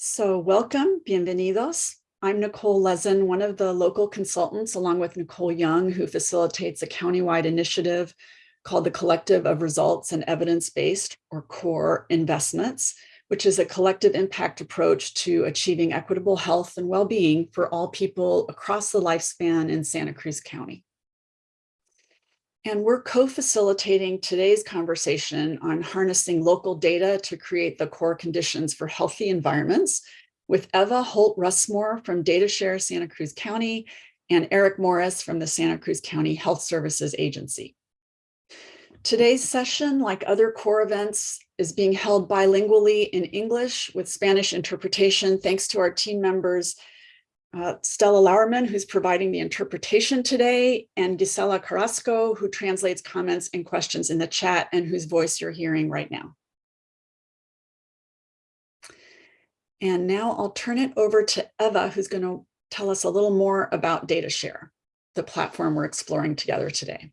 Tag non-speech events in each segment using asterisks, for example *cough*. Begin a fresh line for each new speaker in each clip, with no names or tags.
So welcome, bienvenidos. I'm Nicole Lezen, one of the local consultants, along with Nicole Young, who facilitates a countywide initiative called the Collective of Results and Evidence-Based, or CORE, Investments, which is a collective impact approach to achieving equitable health and well-being for all people across the lifespan in Santa Cruz County. And we're co-facilitating today's conversation on harnessing local data to create the core conditions for healthy environments with Eva Holt Russmore from DataShare Santa Cruz County and Eric Morris from the Santa Cruz County Health Services Agency. Today's session, like other core events, is being held bilingually in English with Spanish interpretation, thanks to our team members uh, Stella Lauerman, who's providing the interpretation today, and Gisela Carrasco, who translates comments and questions in the chat and whose voice you're hearing right now. And now I'll turn it over to Eva, who's going to tell us a little more about DataShare, the platform we're exploring together today.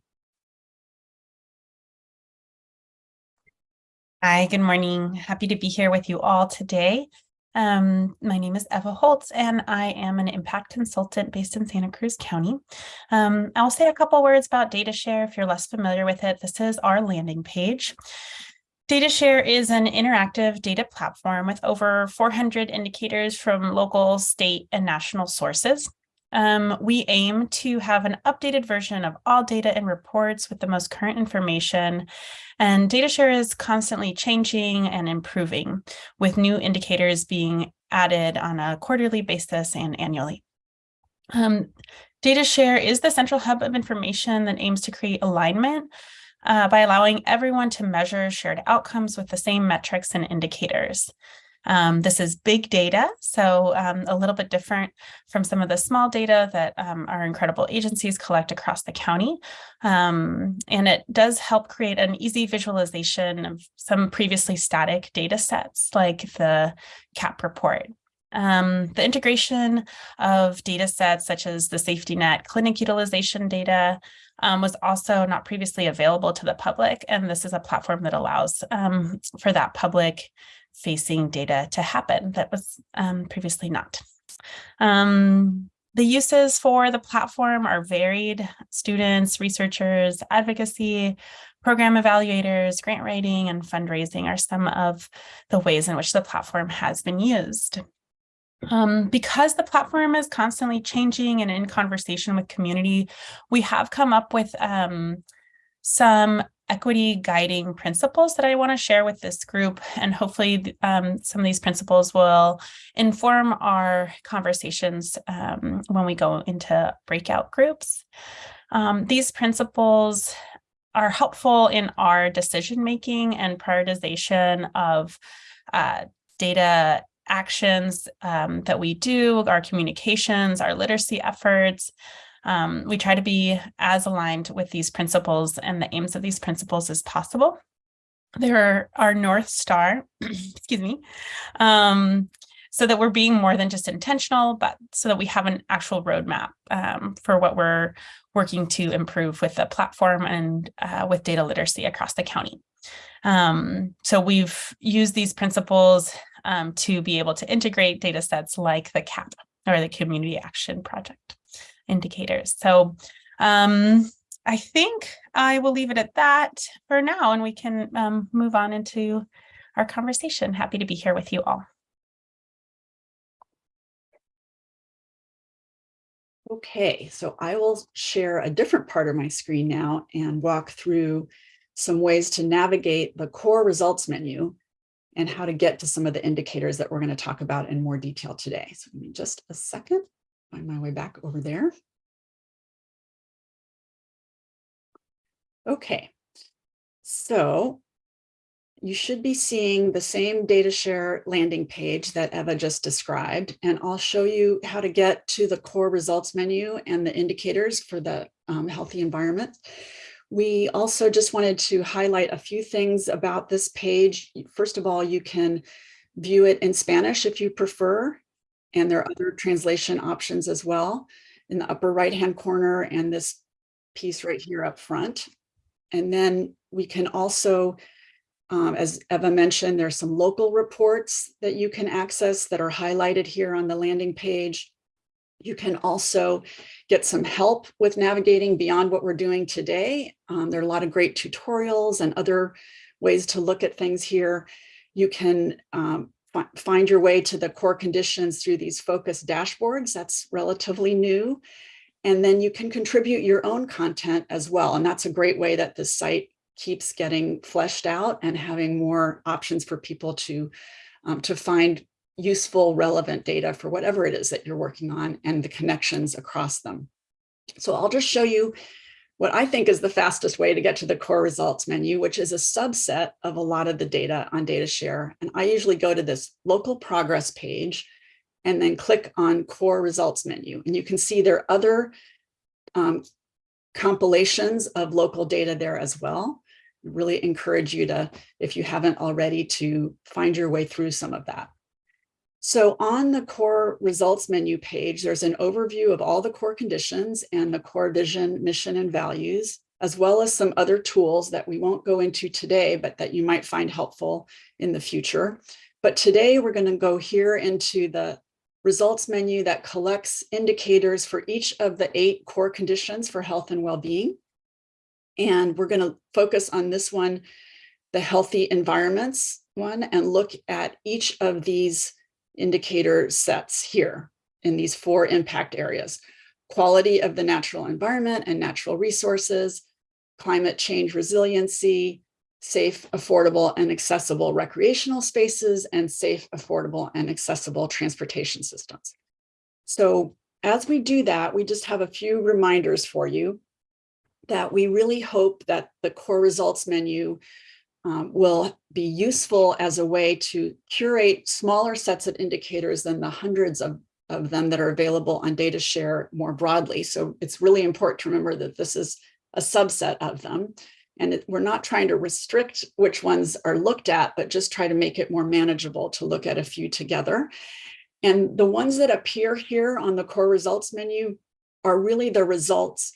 Hi, good morning. Happy to be here with you all today. Um, my name is Eva Holtz, and I am an impact consultant based in Santa Cruz County. Um, I'll say a couple words about DataShare if you're less familiar with it. This is our landing page. DataShare is an interactive data platform with over 400 indicators from local, state, and national sources. Um, we aim to have an updated version of all data and reports with the most current information. And DataShare is constantly changing and improving with new indicators being added on a quarterly basis and annually. Um, DataShare is the central hub of information that aims to create alignment uh, by allowing everyone to measure shared outcomes with the same metrics and indicators. Um, this is big data, so um, a little bit different from some of the small data that um, our incredible agencies collect across the county. Um, and it does help create an easy visualization of some previously static data sets like the CAP report. Um, the integration of data sets such as the safety net clinic utilization data um, was also not previously available to the public. And this is a platform that allows um, for that public facing data to happen that was um, previously not. Um, the uses for the platform are varied. Students, researchers, advocacy, program evaluators, grant writing, and fundraising are some of the ways in which the platform has been used. Um, because the platform is constantly changing and in conversation with community, we have come up with um, some equity guiding principles that I want to share with this group. And hopefully um, some of these principles will inform our conversations um, when we go into breakout groups. Um, these principles are helpful in our decision making and prioritization of uh, data actions um, that we do, our communications, our literacy efforts, um, we try to be as aligned with these principles and the aims of these principles as possible. They're our North Star, *clears throat* excuse me, um, so that we're being more than just intentional, but so that we have an actual roadmap um, for what we're working to improve with the platform and uh, with data literacy across the county. Um, so we've used these principles um, to be able to integrate data sets like the CAP or the Community Action Project indicators. So um, I think I will leave it at that for now, and we can um, move on into our conversation. Happy to be here with you all.
Okay, so I will share a different part of my screen now and walk through some ways to navigate the core results menu and how to get to some of the indicators that we're going to talk about in more detail today. So give me just a second find my way back over there. Okay, so you should be seeing the same data share landing page that Eva just described, and I'll show you how to get to the core results menu and the indicators for the um, healthy environment. We also just wanted to highlight a few things about this page. First of all, you can view it in Spanish if you prefer. And there are other translation options as well in the upper right hand corner and this piece right here up front. And then we can also Um, as Eva mentioned, there's some local reports that you can access that are highlighted here on the landing page. You can also get some help with navigating beyond what we're doing today. Um, there are a lot of great tutorials and other ways to look at things here. You can um, find your way to the core conditions through these focus dashboards. That's relatively new. And then you can contribute your own content as well. And that's a great way that the site keeps getting fleshed out and having more options for people to, um, to find useful, relevant data for whatever it is that you're working on and the connections across them. So I'll just show you what I think is the fastest way to get to the core results menu, which is a subset of a lot of the data on DataShare. And I usually go to this local progress page and then click on core results menu. And you can see there are other um, compilations of local data there as well. I Really encourage you to, if you haven't already, to find your way through some of that. So on the core results menu page, there's an overview of all the core conditions and the core vision, mission, and values, as well as some other tools that we won't go into today, but that you might find helpful in the future. But today we're going to go here into the results menu that collects indicators for each of the eight core conditions for health and well-being. And we're going to focus on this one, the healthy environments one, and look at each of these indicator sets here in these four impact areas. Quality of the natural environment and natural resources, climate change resiliency, safe, affordable, and accessible recreational spaces, and safe, affordable, and accessible transportation systems. So as we do that, we just have a few reminders for you that we really hope that the core results menu um, will be useful as a way to curate smaller sets of indicators than the hundreds of, of them that are available on DataShare more broadly. So it's really important to remember that this is a subset of them. And it, we're not trying to restrict which ones are looked at, but just try to make it more manageable to look at a few together. And the ones that appear here on the core results menu are really the results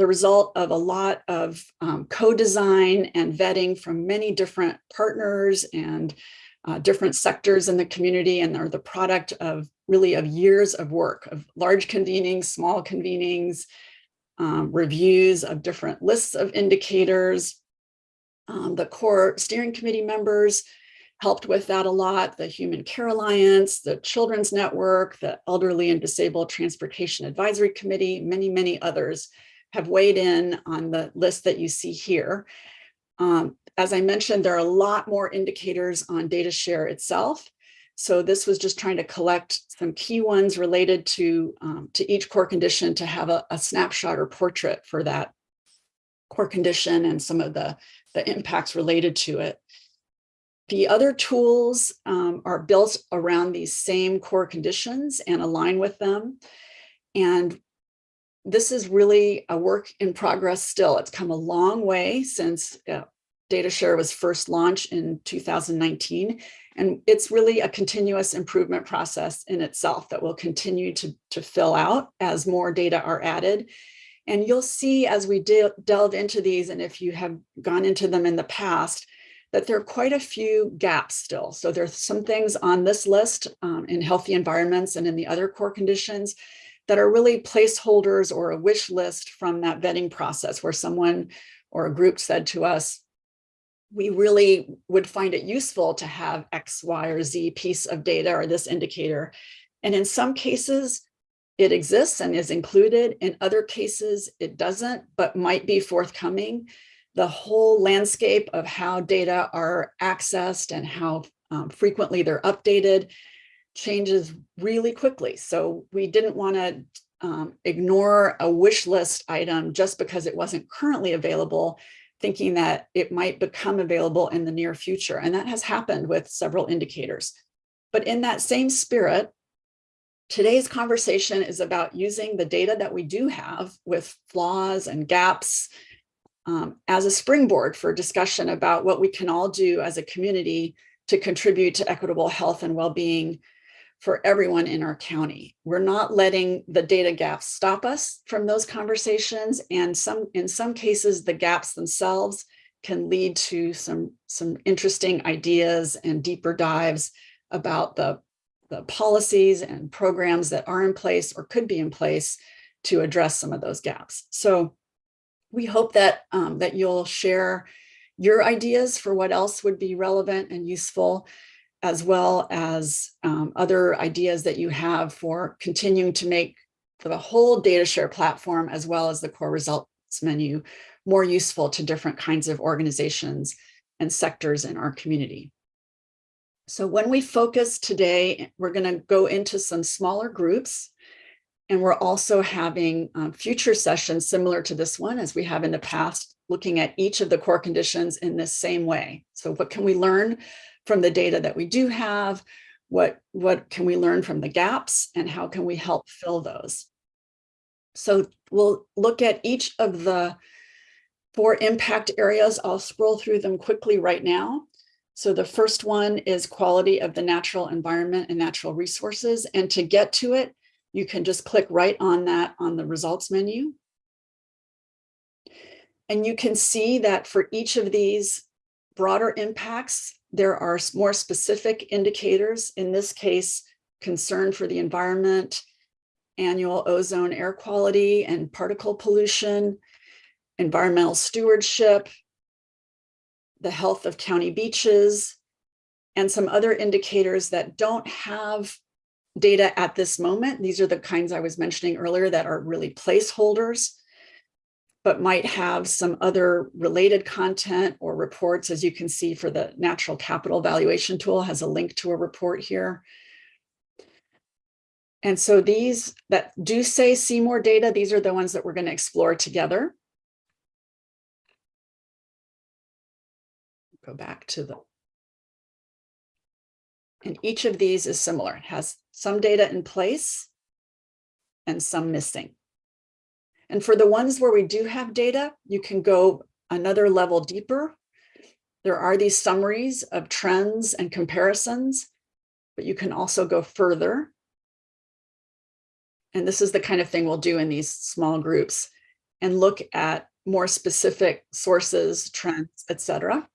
the result of a lot of um, co-design and vetting from many different partners and uh, different sectors in the community and are the product of really of years of work of large convenings, small convenings, um, reviews of different lists of indicators. Um, the core steering committee members helped with that a lot, the Human Care Alliance, the Children's Network, the Elderly and Disabled Transportation Advisory Committee, many, many others have weighed in on the list that you see here. Um, as I mentioned, there are a lot more indicators on data share itself. So this was just trying to collect some key ones related to, um, to each core condition to have a, a, snapshot or portrait for that core condition and some of the, the impacts related to it. The other tools um, are built around these same core conditions and align with them. And this is really a work in progress still. It's come a long way since uh, DataShare was first launched in 2019. And it's really a continuous improvement process in itself that will continue to, to fill out as more data are added. And you'll see as we de delve into these, and if you have gone into them in the past, that there are quite a few gaps still. So there's some things on this list um, in healthy environments and in the other core conditions that are really placeholders or a wish list from that vetting process where someone or a group said to us, we really would find it useful to have X, Y, or Z piece of data or this indicator. And in some cases, it exists and is included. In other cases, it doesn't, but might be forthcoming. The whole landscape of how data are accessed and how um, frequently they're updated changes really quickly. So we didn't want to um, ignore a wish list item just because it wasn't currently available, thinking that it might become available in the near future. And that has happened with several indicators. But in that same spirit, today's conversation is about using the data that we do have with flaws and gaps um, as a springboard for discussion about what we can all do as a community to contribute to equitable health and well-being for everyone in our county. We're not letting the data gaps stop us from those conversations. And some, in some cases, the gaps themselves can lead to some, some interesting ideas and deeper dives about the, the policies and programs that are in place or could be in place to address some of those gaps. So we hope that, um, that you'll share your ideas for what else would be relevant and useful, as well as um, other ideas that you have for continuing to make the whole data share platform, as well as the core results menu, more useful to different kinds of organizations and sectors in our community. So when we focus today, we're going to go into some smaller groups. And we're also having um, future sessions similar to this one, as we have in the past, looking at each of the core conditions in this same way. So what can we learn from the data that we do have? What, what can we learn from the gaps and how can we help fill those? So we'll look at each of the four impact areas. I'll scroll through them quickly right now. So the first one is quality of the natural environment and natural resources. And to get to it, you can just click right on that on the results menu. And you can see that for each of these broader impacts, there are more specific indicators, in this case, concern for the environment, annual ozone air quality and particle pollution, environmental stewardship, the health of county beaches, and some other indicators that don't have data at this moment. These are the kinds I was mentioning earlier that are really placeholders, but might have some other related content or reports, as you can see for the natural capital valuation tool has a link to a report here. And so these that do say see more data, these are the ones that we're going to explore together. Go back to the and each of these is similar. It has some data in place and some missing. And for the ones where we do have data, you can go another level deeper. There are these summaries of trends and comparisons, but you can also go further. And this is the kind of thing we'll do in these small groups and look at more specific sources, trends, etc.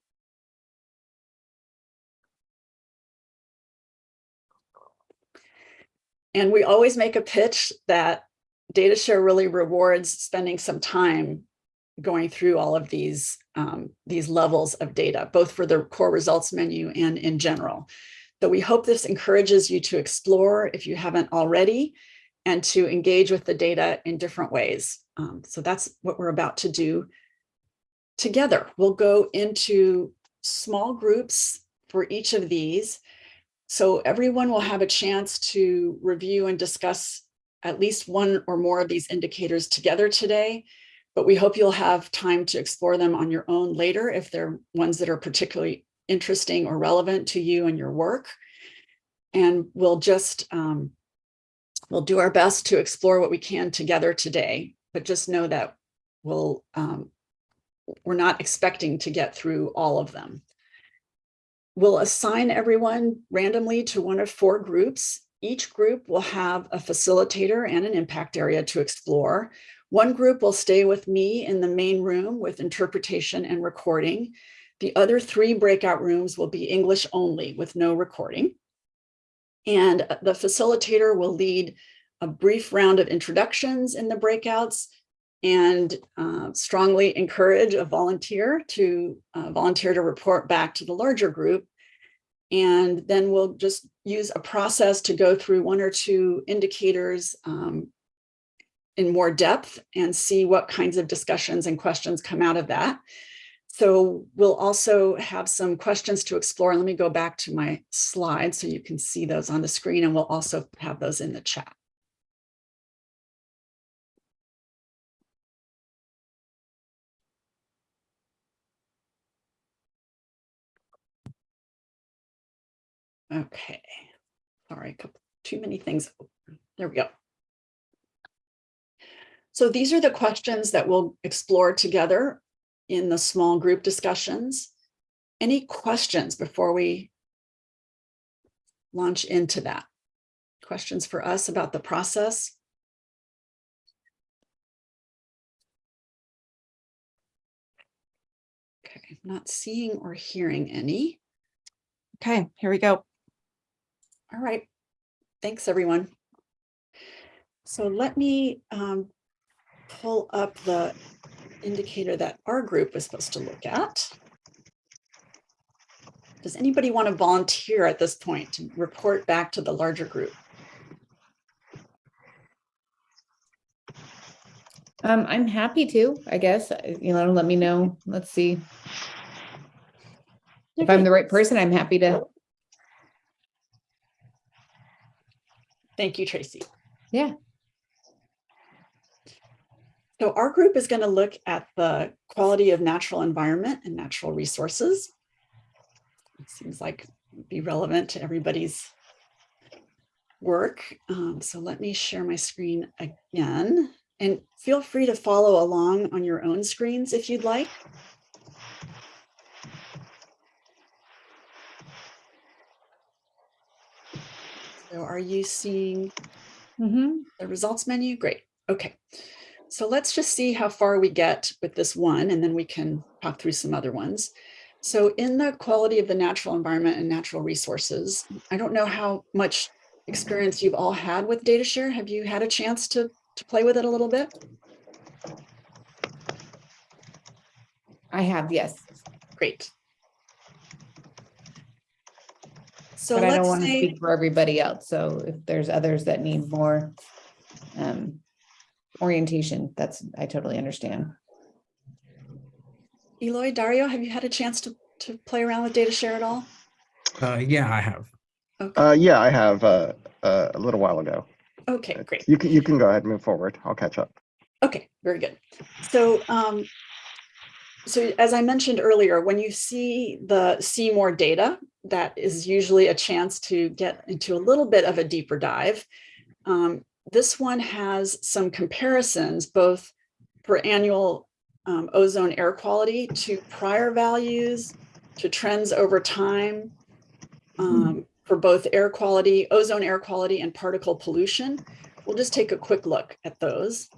And we always make a pitch that data share really rewards spending some time going through all of these, um, these levels of data, both for the core results menu and in general. So we hope this encourages you to explore if you haven't already and to engage with the data in different ways. Um, so that's what we're about to do together. We'll go into small groups for each of these so everyone will have a chance to review and discuss at least one or more of these indicators together today, but we hope you'll have time to explore them on your own later if they're ones that are particularly interesting or relevant to you and your work. And we'll just, um, we'll do our best to explore what we can together today, but just know that we'll, um, we're not expecting to get through all of them. We'll assign everyone randomly to one of four groups. Each group will have a facilitator and an impact area to explore. One group will stay with me in the main room with interpretation and recording. The other three breakout rooms will be English only with no recording. And the facilitator will lead a brief round of introductions in the breakouts and uh, strongly encourage a volunteer to uh, volunteer to report back to the larger group. And then we'll just use a process to go through one or two indicators um, in more depth and see what kinds of discussions and questions come out of that. So we'll also have some questions to explore. Let me go back to my slides so you can see those on the screen and we'll also have those in the chat. Okay, sorry, a couple, too many things. There we go. So these are the questions that we'll explore together in the small group discussions. Any questions before we launch into that? Questions for us about the process? Okay. I'm Not seeing or hearing any.
Okay, here we go.
All right. Thanks, everyone. So let me um, pull up the indicator that our group was supposed to look at. Does anybody want to volunteer at this point to report back to the larger group?
Um, I'm happy to, I guess, uh, you know, let me know. Let's see. If I'm the right person, I'm happy to,
Thank you, Tracy.
yeah.
So our group is going to look at the quality of natural environment and natural resources. It seems like be relevant to everybody's work. Um, so let me share my screen again and feel free to follow along on your own screens if you'd like. So are you seeing
Mhm.
the results menu? Great. Okay. So let's just see how far we get with this one, and then we can talk through some other ones. So in the quality of the natural environment and natural resources, I don't know how much experience you've all had with DataShare. Have you had a chance to, to play with it a little bit?
I have, yes,
Great. So
but I don't
let's
want to
say,
speak for everybody else. So if there's others that need more um, orientation, that's, I totally understand.
Eloy, Dario, have you had a chance to, to play around with data share at all?
Uh, yeah, I have.
Okay,
Uh, yeah, I have uh, uh, a little while ago.
okay, great.
You can you can go ahead and move forward. I'll catch up.
Okay, very good. So, um, so as I mentioned earlier, when you see the see more data, that is usually a chance to get into a little bit of a deeper dive. Um, this one has some comparisons, both for annual um, ozone air quality to prior values, to trends over time, um, for both air quality, ozone air quality and particle pollution. We'll just take a quick look at those.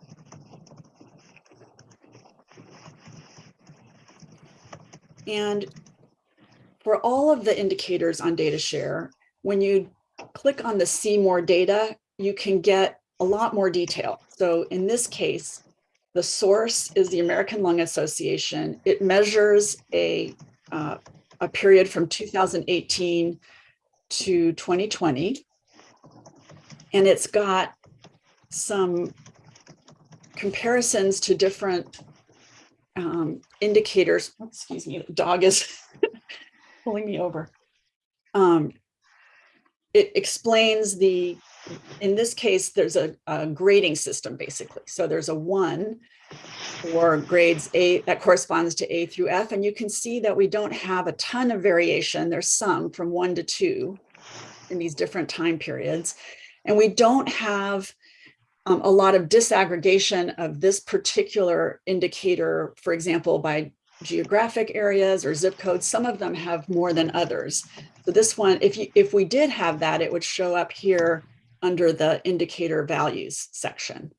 And for all of the indicators on data share, when you click on the see more data, you can get a lot more detail. So in this case, the source is the American Lung Association. It measures a, uh, a period from 2018 to 2020. And it's got some comparisons to different um, indicators. Excuse me, the dog is *laughs* pulling me over. Um, it explains the, in this case, there's a, a grading system basically. So there's a one for grades A that corresponds to A through F. And you can see that we don't have a ton of variation. There's some from one to two in these different time periods. And we don't have um, a lot of disaggregation of this particular indicator, for example, by geographic areas or zip codes. Some of them have more than others. So this one, if you if we did have that, it would show up here under the indicator values section.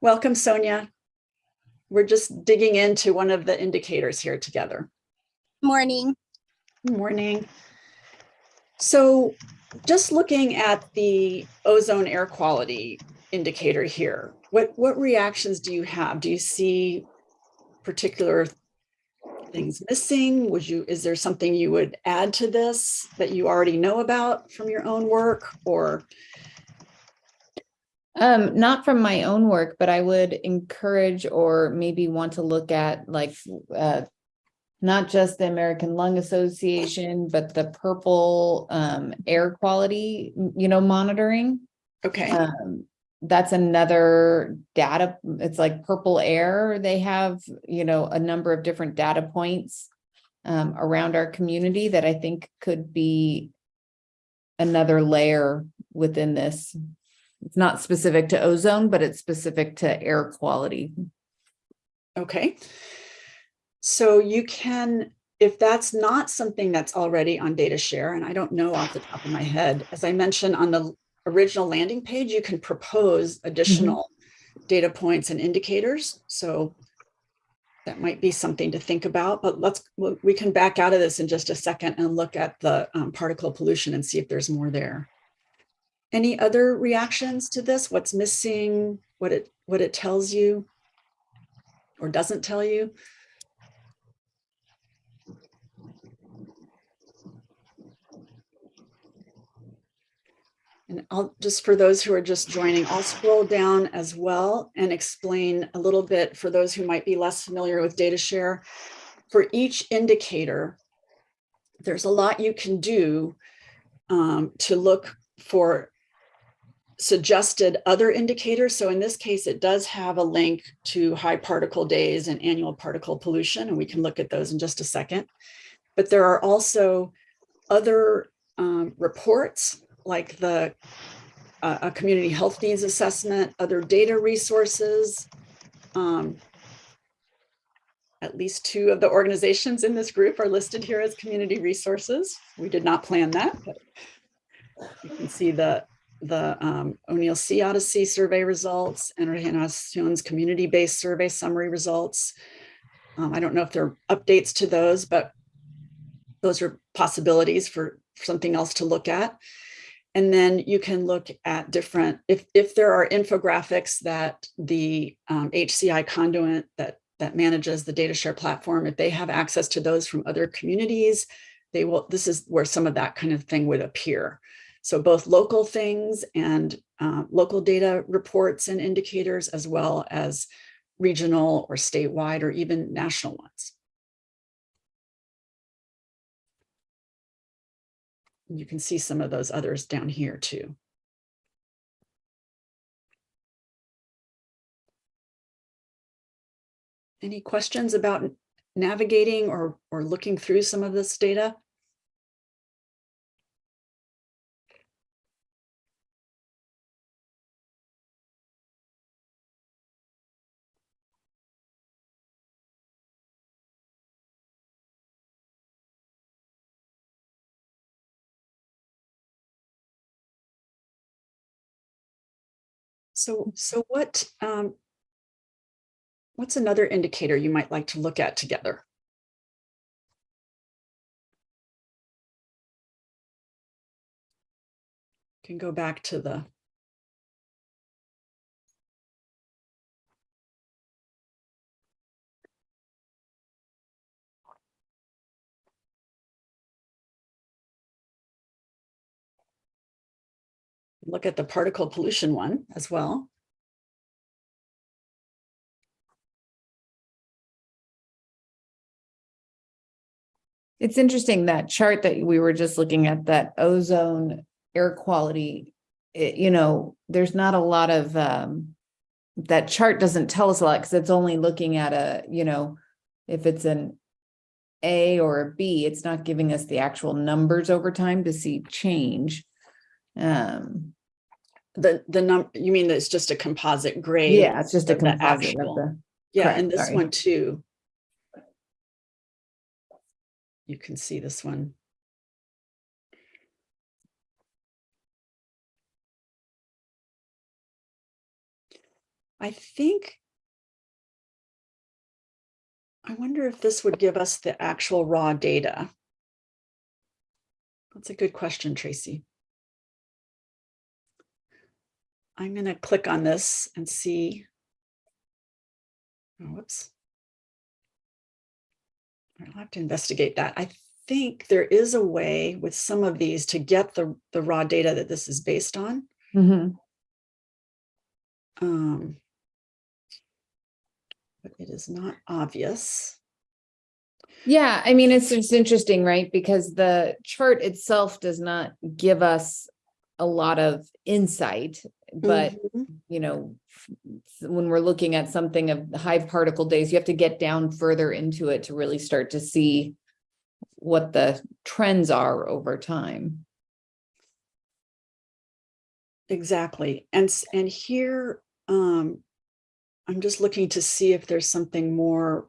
Welcome, Sonia. We're just digging into one of the indicators here together.
Morning.
Morning. So just looking at the ozone air quality indicator here, what, what reactions do you have? Do you see particular things missing? Would you, is there something you would add to this that you already know about from your own work or?
Um, not from my own work, but I would encourage or maybe want to look at like, uh, not just the American Lung Association, but the purple, um, air quality, you know, monitoring.
Okay,
Um, that's another data, it's like purple air. They have, you know, a number of different data points um, around our community that I think could be another layer within this. It's not specific to ozone, but it's specific to air quality.
okay. So you can, if that's not something that's already on data share, and I don't know off the top of my head, as I mentioned on the original landing page, you can propose additional data points and indicators. So that might be something to think about, but let's, we we can back out of this in just a second and look at the um, particle pollution and see if there's more there. Any other reactions to this? What's missing? What it, what it tells you? Or doesn't tell you? And I'll, just for those who are just joining, I'll scroll down as well and explain a little bit for those who might be less familiar with data share. For each indicator, there's a lot you can do um, to look for suggested other indicators. So in this case, it does have a link to high particle days and annual particle pollution, and we can look at those in just a second. But there are also other um, reports like the uh, community health needs assessment, other data resources. Um, at least two of the organizations in this group are listed here as community resources. We did not plan that, but you can see the the um, O'Neill Sea Odyssey survey results and Generaciones community-based survey summary results. Um, I don't know if there are updates to those, but those are possibilities for something else to look at. And then you can look at different, if, if there are infographics that the um, HCI Conduent that, that manages the data share platform, if they have access to those from other communities, they will, this is where some of that kind of thing would appear. So both local things and uh, local data reports and indicators, as well as regional or statewide or even national ones. You can see some of those others down here too. Any questions about navigating or, or looking through some of this data? So, so what, um, what's another indicator you might like to look at together? Can go back to the look at the particle pollution one as well.
It's interesting that chart that we were just looking at, that ozone air quality, it, you know, there's not a lot of, um, that chart doesn't tell us a lot because it's only looking at a, you know, if it's an A or a B, it's not giving us the actual numbers over time to see change. Um,
The, the num, you mean it's just a composite grade?
yeah, it's just a composite
actual.
the,
Yeah,
correct,
and this
sorry.
one too. You can see this one. I think. I wonder if this would give us the actual raw data. That's a good question, Tracy. I'm going to click on this and see. Oh, Whoops. I'll have to investigate that. I think there is a way with some of these to get the, the raw data that this is based on.
Mhm.
Um, but it is not obvious.
Yeah, I mean, it's just interesting, right? Because the chart itself does not give us a lot of insight, but
Mhm.
you know, when we're looking at something of high particle days, you have to get down further into it to really start to see what the trends are over time.
Exactly. And, and here, um, I'm just looking to see if there's something more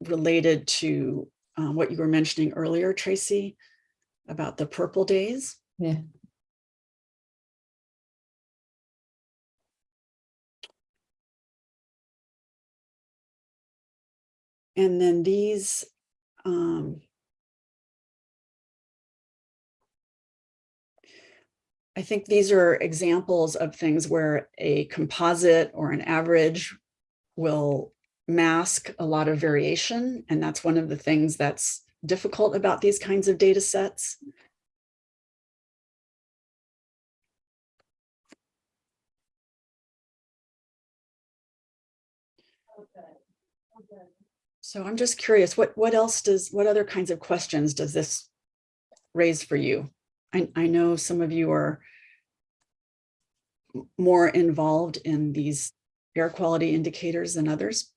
related to uh, what you were mentioning earlier, Tracy, about the purple days.
Yeah.
And then these, um, I think these are examples of things where a composite or an average will mask a lot of variation. And that's one of the things that's difficult about these kinds of data sets. So I'm just curious, what, what else does, what other kinds of questions does this raise for you? I, I know some of you are more involved in these air quality indicators than others.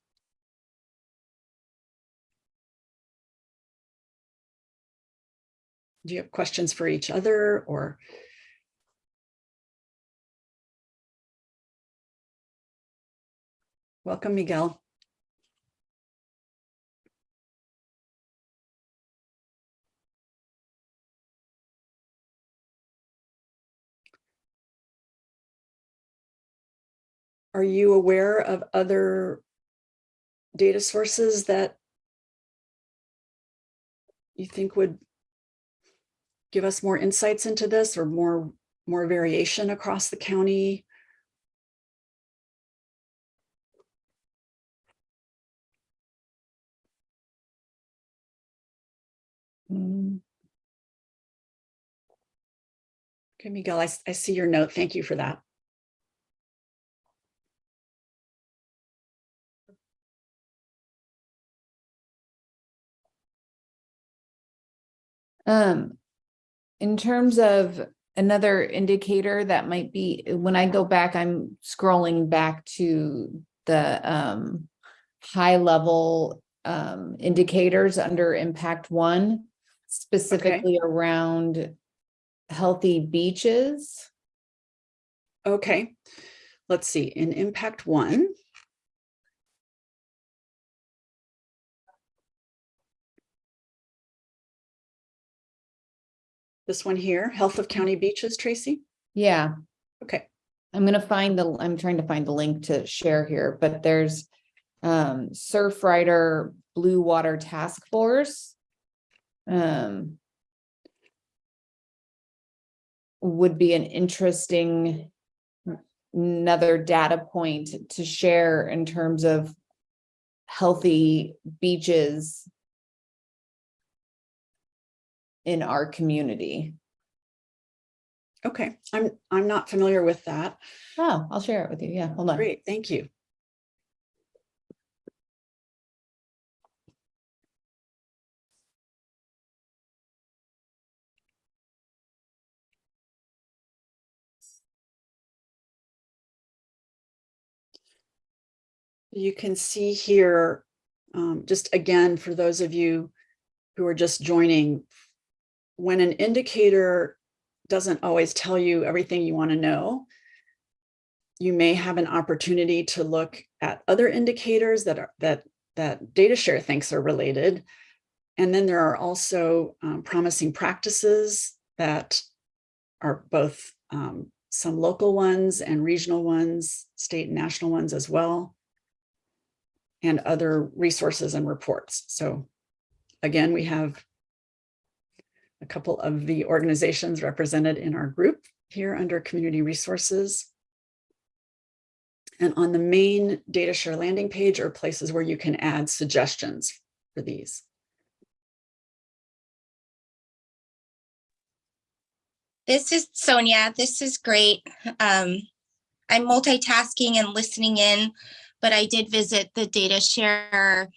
Do you have questions for each other or? Welcome, Miguel. Are you aware of other data sources that you think would give us more insights into this or more, more variation across the county?
Mm,
Okay, Miguel, I, I see your note. Thank you for that.
Um, in terms of another indicator that might be, when I go back, I'm scrolling back to the um high level um indicators under impact one, specifically around healthy beaches.
Okay, let's see, in impact one. This one here, health of county beaches, Tracy?
Yeah,
Okay,
I'm gonna find the, I'm trying to find the link to share here, but there's um Surfrider Blue Water Task Force. Um. Would be an interesting another data point to share in terms of healthy beaches in our community.
okay, I'm, I'm not familiar with that.
Oh, I'll share it with you. Yeah, hold on.
Great, thank you. You can see here, um, just again, for those of you who are just joining, when an indicator doesn't always tell you everything you want to know, you may have an opportunity to look at other indicators that are that that DataShare thinks are related. And then there are also um, promising practices that are both um, some local ones and regional ones, state and national ones as well, and other resources and reports. So again, we have a couple of the organizations represented in our group here under community resources. And on the main data share landing page are places where you can add suggestions for these.
This is Sonia. This is great. Um, I'm multitasking and listening in, but I did visit the DataShare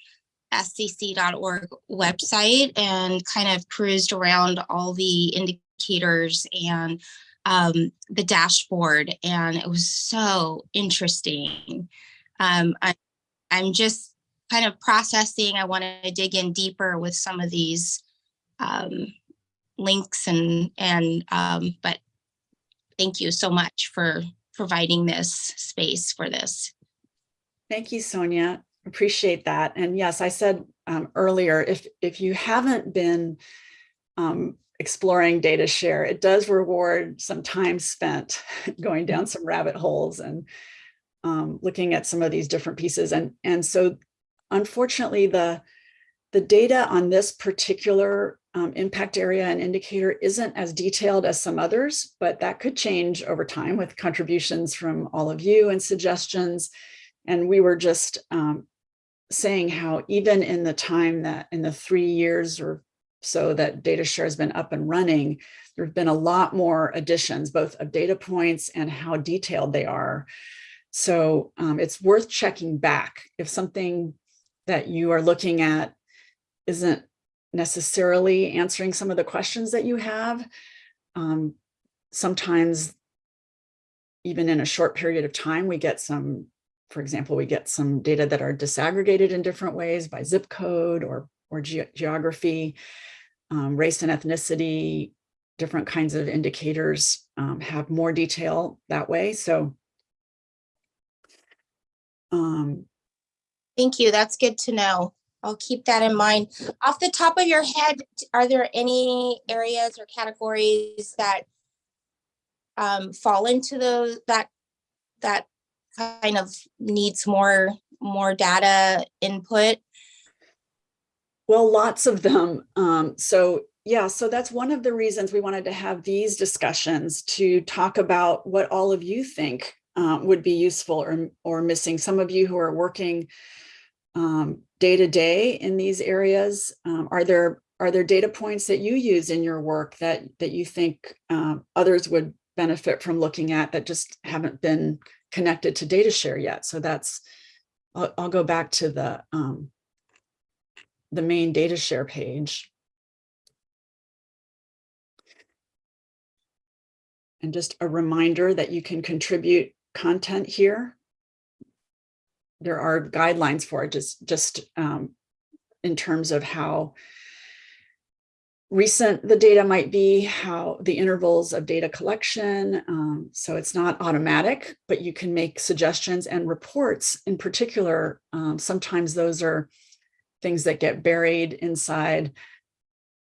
scc.org website and kind of cruised around all the indicators and um, the dashboard, and it was so interesting. Um, I, I'm just kind of processing. I want to dig in deeper with some of these um, links and and um, but thank you so much for providing this space for this.
Thank you, Sonia. Appreciate that. And yes, I said um, earlier, if if you haven't been um, exploring data share, it does reward some time spent *laughs* going down some rabbit holes and um, looking at some of these different pieces. And, and so unfortunately, the the data on this particular um, impact area and indicator isn't as detailed as some others, but that could change over time with contributions from all of you and suggestions. And we were just um, saying how even in the time that in the three years or so that DataShare has been up and running, there have been a lot more additions, both of data points and how detailed they are. So um, it's worth checking back if something that you are looking at isn't necessarily answering some of the questions that you have. Um, sometimes even in a short period of time, we get some, for example, we get some data that are disaggregated in different ways by zip code or, or ge geography, um, race and ethnicity, different kinds of indicators um, have more detail that way. So um,
Thank you. That's good to know. I'll keep that in mind. Off the top of your head, are there any areas or categories that um, fall into those that that kind of needs more more data input?
Well, lots of them. Um, so yeah, so that's one of the reasons we wanted to have these discussions to talk about what all of you think um, would be useful or, or missing. Some of you who are working um, day to day in these areas, um, are there are there data points that you use in your work that that you think um, others would benefit from looking at that just haven't been connected to DataShare yet? So that's I'll, I'll go back to the um, the main DataShare page. And just a reminder that you can contribute content here. There are guidelines for it, just, just um, in terms of how recent the data might be, how the intervals of data collection. Um, so it's not automatic, but you can make suggestions and reports in particular. Um, sometimes those are things that get buried inside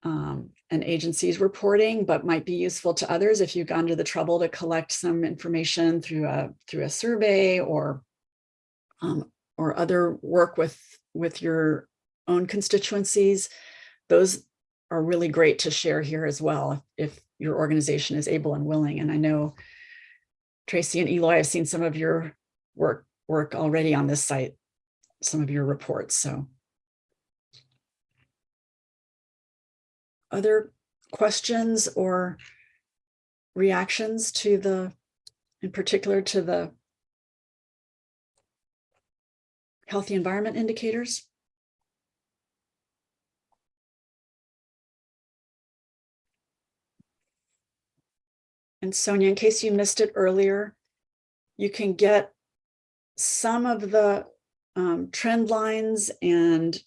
um, an agency's reporting, but might be useful to others if you've gone to the trouble to collect some information through a through a survey or um, or other work with with your own constituencies. Those are really great to share here as well if your organization is able and willing. And I know Tracy and Eloy, I've seen some of your work work already on this site, some of your reports. So other questions or reactions to the, in particular to the healthy environment indicators? And Sonia, in case you missed it earlier, you can get some of the um, trend lines and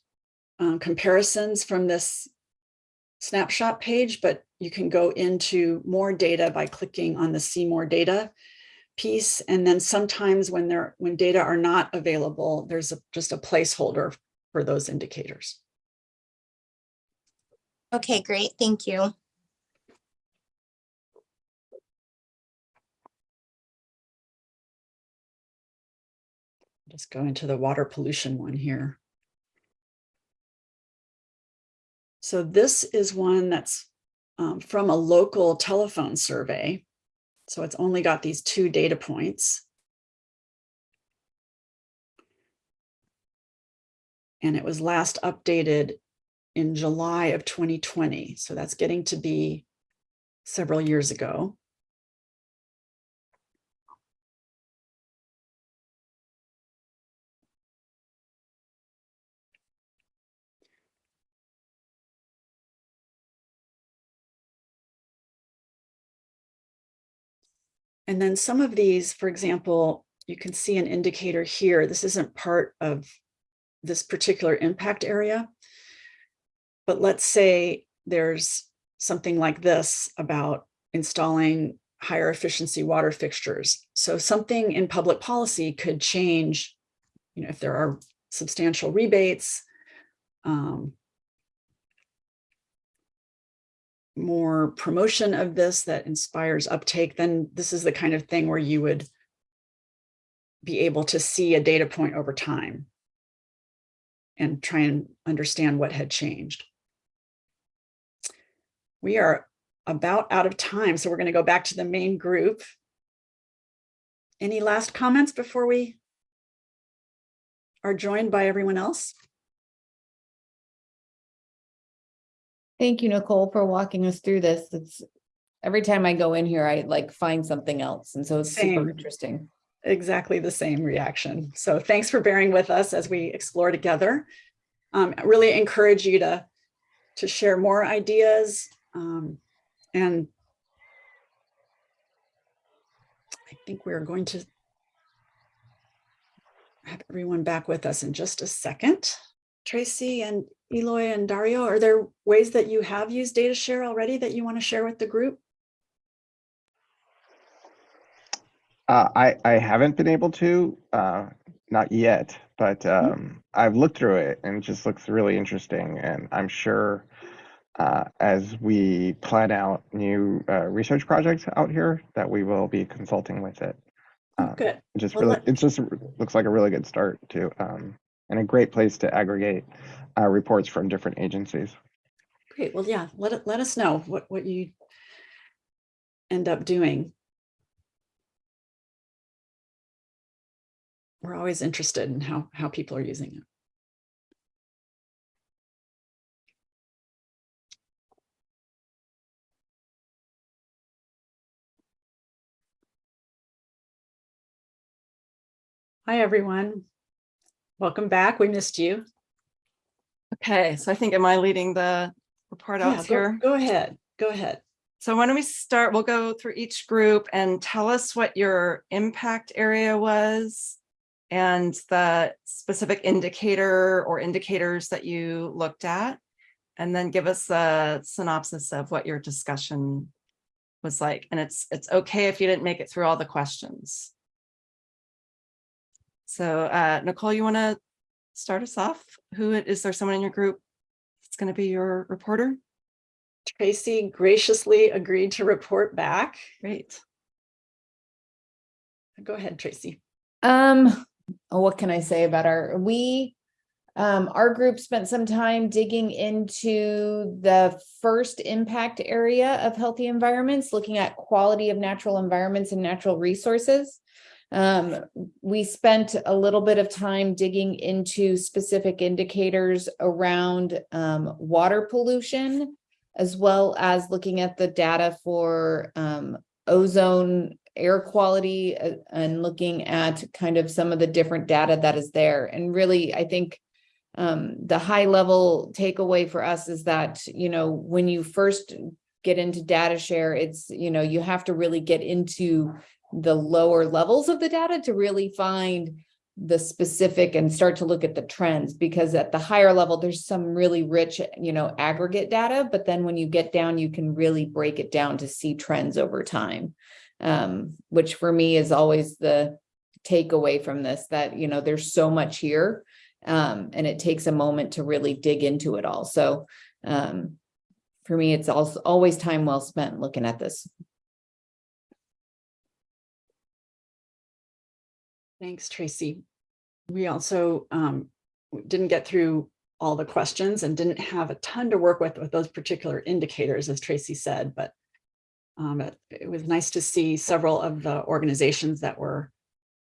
um, comparisons from this snapshot page, but you can go into more data by clicking on the see more data piece. And then sometimes when there when data are not available, there's a, just a placeholder for those indicators.
Okay, great. Thank you.
Just go into the water pollution one here. So this is one that's um, from a local telephone survey. So it's only got these two data points. And it was last updated in July of 2020. So that's getting to be several years ago. And then some of these, for example, you can see an indicator here. This isn't part of this particular impact area. But let's say there's something like this about installing higher efficiency water fixtures. So something in public policy could change, you know, if there are substantial rebates, um, more promotion of this that inspires uptake, then this is the kind of thing where you would be able to see a data point over time. and try and understand what had changed. We are about out of time, so we're going to go back to the main group. Any last comments before we are joined by everyone else?
Thank you, Nicole, for walking us through this. It's every time I go in here, I like find something else. And so it's
Same.
super interesting.
exactly the same reaction. So thanks for bearing with us as we explore together. Um, I really encourage you to, to share more ideas. um, and I think we're going to have everyone back with us in just a second. Tracy and Eloy and Dario, are there ways that you have used data share already that you want to share with the group?
Uh, I, I haven't been able to, uh, not yet, but, um, I've looked through it and it just looks really interesting and I'm sure uh, as we plan out new, uh, research projects out here, that we will be consulting with it. Um,
Good.
it Just
Well,
really, it just looks like a really good start to, um, and a great place to aggregate, uh, reports from different agencies.
Great. Well, yeah, let let us know what, what you end up doing. We're always interested in how, how people are using it. Hi, everyone. Welcome back. We missed you.
Okay, so I think, am I leading the report
Yeah,
out
go-
here?
Go ahead. Go ahead.
So why don't we start, we'll go through each group and tell us what your impact area was and the specific indicator or indicators that you looked at. And then give us a synopsis of what your discussion was like. And it's, it's okay if you didn't make it through all the questions. So uh, Nicole, you want to start us off? Who, is there someone in your group that's going to be your reporter?
Tracy graciously agreed to report back.
Great.
Go ahead, Tracy.
Um, oh, what can I say about our, we, um, our group spent some time digging into the first impact area of healthy environments, looking at quality of natural environments and natural resources. Um, we spent a little bit of time digging into specific indicators around, um, water pollution, as well as looking at the data for, um, ozone air quality uh, and looking at kind of some of the different data that is there. And really, I think um, the high level takeaway for us is that, you know, when you first get into data share, it's, you know, you have to really get into the lower levels of the data to really find the specific and start to look at the trends because at the higher level, there's some really rich, you know, aggregate data, but then when you get down, you can really break it down to see trends over time um, which for me is always the takeaway from this, that, you know, there's so much here. Um, and it takes a moment to really dig into it all. So, um, for me, it's also always time well spent looking at this.
Thanks, Tracy. We also um, didn't get through all the questions and didn't have a ton to work with with those particular indicators, as Tracy said, but um, it, it was nice to see several of the organizations that were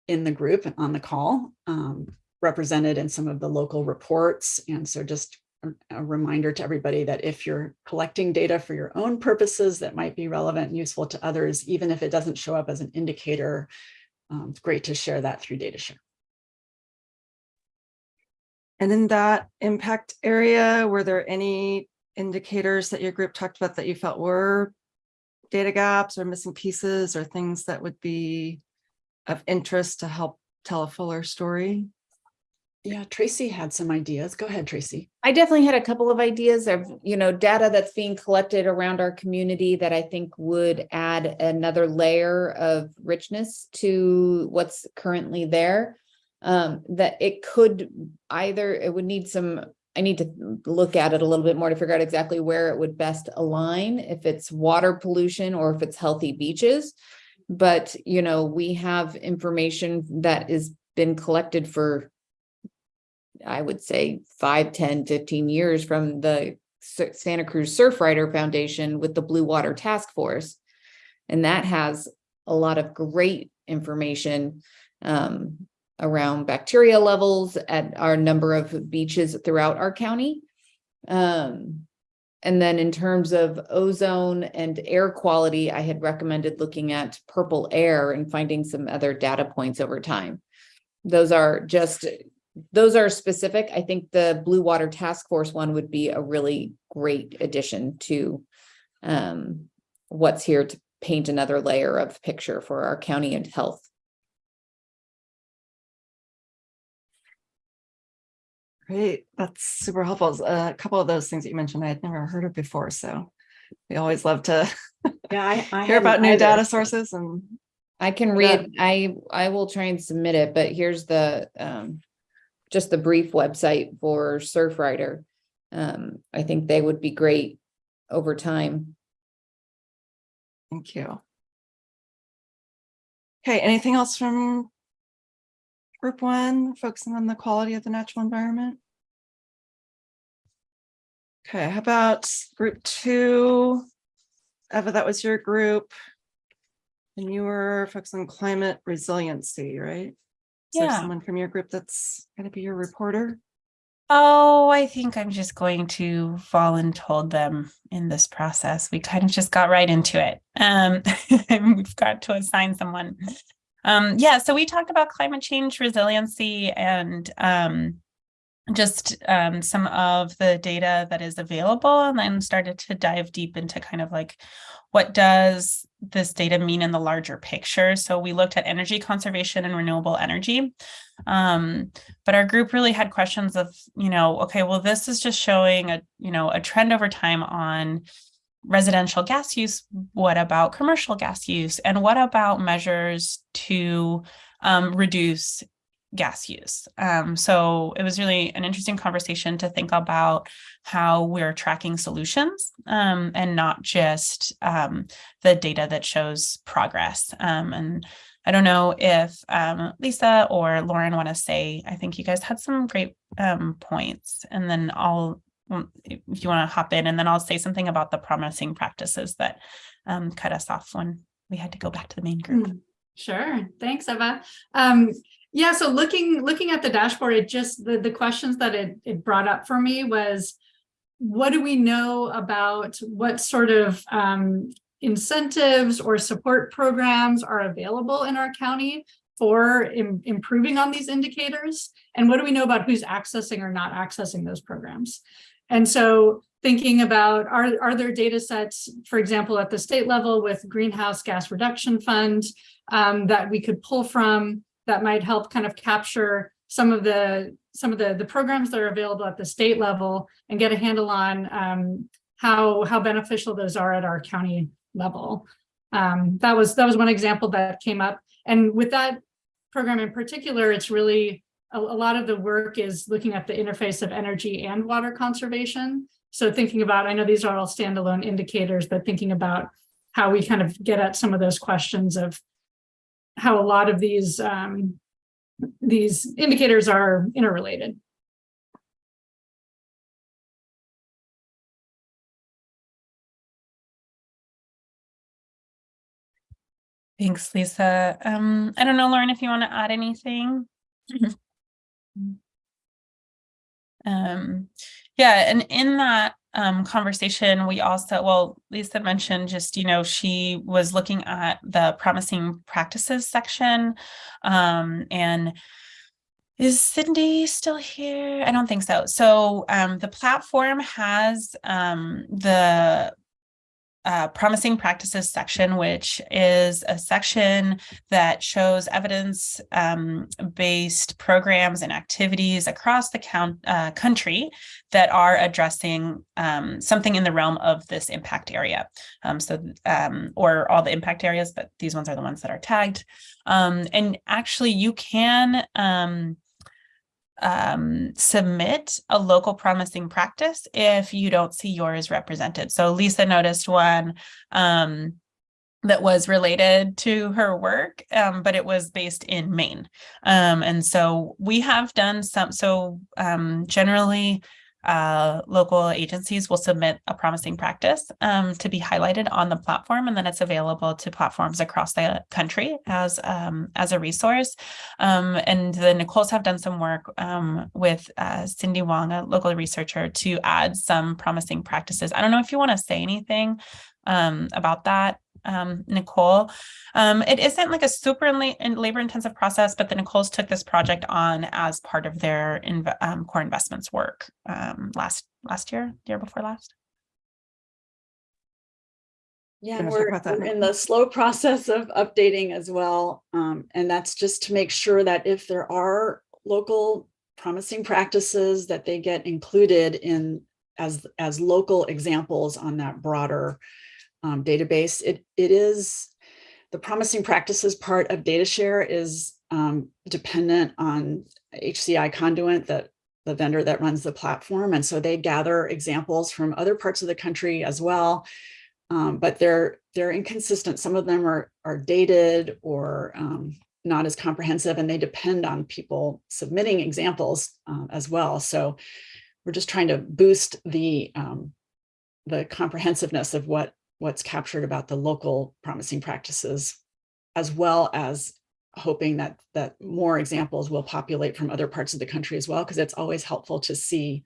in the group and on the call um, represented in some of the local reports. And so just a, a reminder to everybody that if you're collecting data for your own purposes that might be relevant and useful to others, even if it doesn't show up as an indicator, um, it's great to share that through data share.
And in that impact area, were there any indicators that your group talked about that you felt were data gaps or missing pieces or things that would be of interest to help tell a fuller story?
Yeah, Tracy had some ideas. Go ahead, Tracy.
I definitely had a couple of ideas of, you know, data that's being collected around our community that I think would add another layer of richness to what's currently there. Um, that it could either, it would need some, I need to look at it a little bit more to figure out exactly where it would best align, if it's water pollution or if it's healthy beaches. But, you know, we have information that is been collected for I would say five, 10, 15 years from the Santa Cruz Surfrider Foundation with the Blue Water Task Force. And that has a lot of great information um, around bacteria levels at our number of beaches throughout our county. Um, and then in terms of ozone and air quality, I had recommended looking at purple air and finding some other data points over time. Those are just, those are specific. I think the Blue Water Task Force one would be a really great addition to um, what's here to paint another layer of picture for our county and health.
Great, that's super helpful. A couple of those things that you mentioned, I had never heard of before, so we always love to *laughs*
Yeah, I, I
hear about new
either.
data sources and
I can
Yeah.
read, I, I will try and submit it, but here's the, um, just the brief website for Surfrider. Um, I think they would be great over time.
thank you. Okay, anything else from group one, focusing on the quality of the natural environment? Okay, how about group two? Eva, that was your group. And you were focused on climate resiliency, right? Is there someone from your group that's gonna be your reporter?
Oh, I think I'm just going to voluntold them in this process. We kind of just got right into it. Um, *laughs* we've got to assign someone. Um, yeah, so we talked about climate change resiliency and um, just um, some of the data that is available and then started to dive deep into kind of like what does this data mean in the larger picture? So we looked at energy conservation and renewable energy. Um, but our group really had questions of, you know, okay, well, this is just showing a, you know, a trend over time on residential gas use. What about commercial gas use? And what about measures to um, reduce gas use? Um, so it was really an interesting conversation to think about how we're tracking solutions um, and not just um, the data that shows progress. Um, and I don't know if um, Lisa or Lauren want to say, I think you guys had some great um, points and then I'll, if you want to hop in and then I'll say something about the promising practices that cut us off when we had to go back to the main group.
Mm, Sure, thanks, Eva. Yeah, so looking looking at the dashboard, it just the the questions that it it brought up for me was, what do we know about what sort of um, incentives or support programs are available in our county for im- improving on these indicators, and what do we know about who's accessing or not accessing those programs? And so thinking about are are there data sets, for example, at the state level with greenhouse gas reduction fund um, that we could pull from that might help kind of capture some of the some of the the programs that are available at the state level and get a handle on um, how how beneficial those are at our county level. Um, that was that was one example that came up, and with that program in particular, it's really a, a lot of the work is looking at the interface of energy and water conservation. So thinking about, I know these are all standalone indicators, but thinking about how we kind of get at some of those questions of how a lot of these um, these indicators are interrelated.
Thanks, Lisa. Um, I don't know, Lauren, if you want to add anything. Um, yeah, and in that um, conversation, we also, well, Lisa mentioned just, you know, she was looking at the promising practices section. Um, and is Cindy still here? I don't think so. So um, the platform has um, the uh, promising practices section, which is a section that shows evidence um, based programs and activities across the count, uh, country that are addressing um, something in the realm of this impact area. Um, so, um, or all the impact areas, but these ones are the ones that are tagged. Um, and actually, you can um, submit a local promising practice if you don't see yours represented. So Lisa noticed one um, that was related to her work, um, but it was based in Maine. Um, and so we have done some, so um, generally uh, local agencies will submit a promising practice um, to be highlighted on the platform, and then it's available to platforms across the country as um, as a resource. Um, and the Nicoles have done some work um, with uh, Cindy Wong, a local researcher, to add some promising practices. I don't know if you want to say anything um, about that um, Nicole. Um, it isn't like a super labor intensive process, but the Nicoles took this project on as part of their inv um, core investments work um, last last year, year before last.
Yeah, and we're, we're in the slow *laughs* process of updating as well. Um, and that's just to make sure that if there are local promising practices that they get included in as as local examples on that broader um, database. It, it is, the promising practices part of data share is um, dependent on HCI Conduent, that the vendor that runs the platform. And so they gather examples from other parts of the country as well. Um, but they're they're inconsistent. Some of them are, are dated or um, not as comprehensive, and they depend on people submitting examples uh, as well. So we're just trying to boost the um, the comprehensiveness of what what's captured about the local promising practices, as well as hoping that that more examples will populate from other parts of the country as well, because it's always helpful to see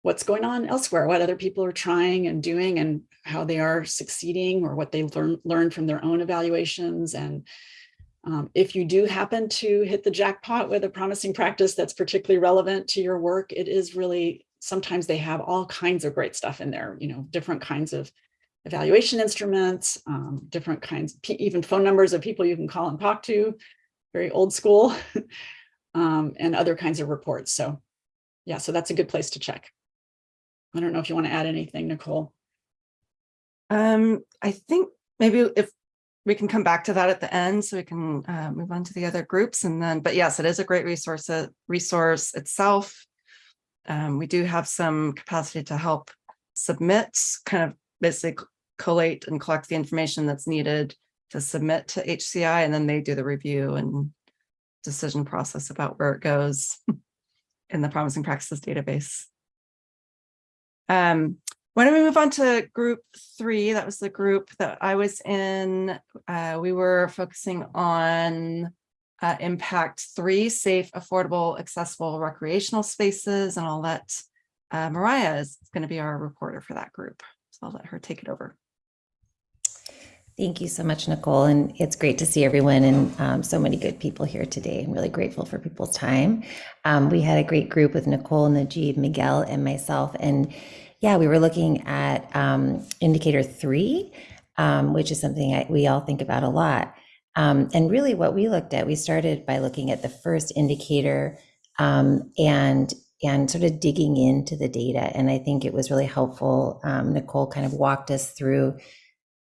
what's going on elsewhere, what other people are trying and doing and how they are succeeding or what they learn, learned from their own evaluations. And um, if you do happen to hit the jackpot with a promising practice that's particularly relevant to your work, it is really, sometimes they have all kinds of great stuff in there, you know, different kinds of evaluation instruments, um, different kinds, even phone numbers of people you can call and talk to, very old school, *laughs* um, and other kinds of reports. So yeah, so that's a good place to check. I don't know if you want to add anything, Nicole.
Um, I think maybe if we can come back to that at the end so we can uh, move on to the other groups and then, but yes, it is a great resource, uh, resource itself. Um, we do have some capacity to help submit kind of basically collate and collect the information that's needed to submit to HCI, and then they do the review and decision process about where it goes *laughs* in the promising practices database. Um, why don't we move on to group three? That was the group that I was in. Uh, we were focusing on uh, impact three, safe, affordable, accessible recreational spaces, and I'll let uh, Mariah is going to be our reporter for that group. So I'll let her take it over.
Thank you so much, Nicole. And it's great to see everyone and um, so many good people here today. I'm really grateful for people's time. Um, we had a great group with Nicole, Najib, Miguel, and myself. And yeah, we were looking at um, indicator three, um, which is something I, we all think about a lot. Um, and really what we looked at, we started by looking at the first indicator um, and and sort of digging into the data. And I think it was really helpful. Nicole kind of walked us through